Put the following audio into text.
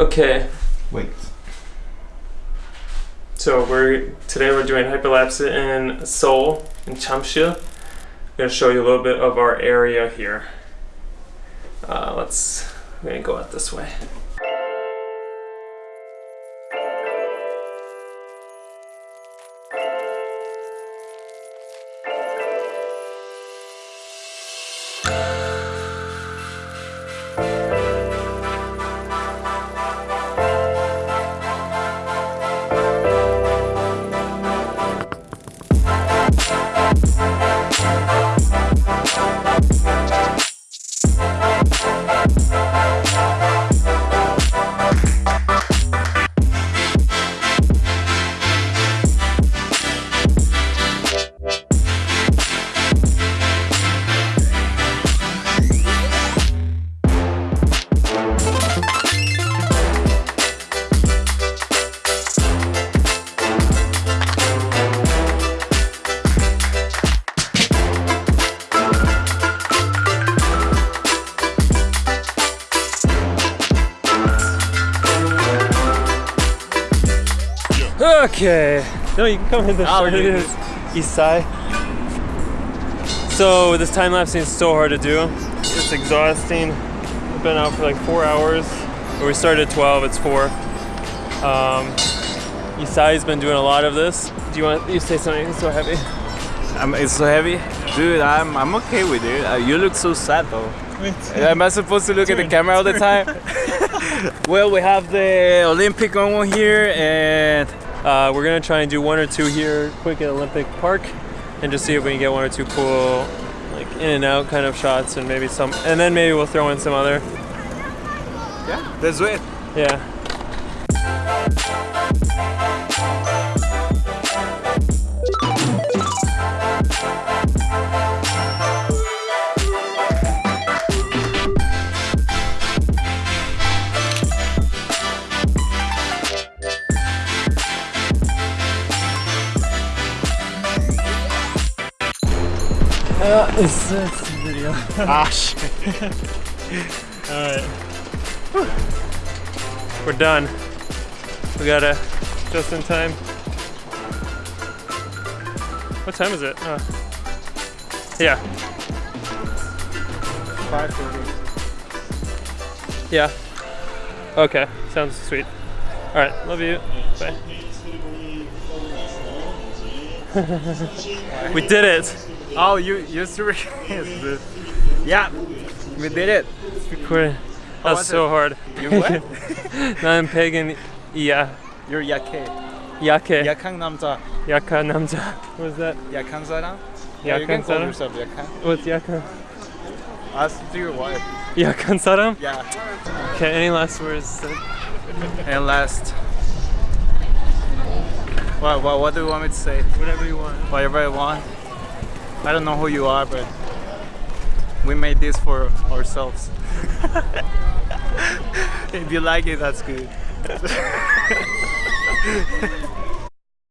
Okay, Wait. so we're today we're doing hyperlapse in Seoul in Chamsil. I'm gonna show you a little bit of our area here. Uh, let's we're gonna go out this way. Okay. No, you can come in this Oh, side. you- It is east side. So this time lapsing is so hard to do. It's exhausting. I've been out for like four hours. We started at 12, it's four. Um, Isai's been doing a lot of this. Do you want, you say something, it's so heavy. I'm, it's so heavy. Dude, I'm, I'm okay with it. Uh, you look so sad though. Am I supposed to look at the camera all the time? well, we have the Olympic one here and Uh, we're gonna try and do one or two here quick at Olympic Park and just see if we can get one or two cool like in and out kind of shots and maybe some and then maybe we'll throw in some other yeah, that's it. yeah Uh, it's, it's video. Ah, shit. Alright. We're done. We got a just in time. What time is it? Uh, yeah. 5:30. Yeah. Okay. Sounds sweet. Alright. Love you. Bye. we did it. Oh, you you serious? dude. yeah, we did it. Recording. That was was so it? hard. You what? 난 pagan. Yeah. You're 약해. 약해. 약한 남자. 약한 남자. What was that? 약한 사람? Yeah, you can 약한 call 사람? yourself 약한. What's 약한? Ask to your wife. 약한 사람? Yeah. Okay, any last words? And last. What, what, what do you want me to say? Whatever you want. Whatever I want. I don't know who you are, but we made this for ourselves. if you like it, that's good.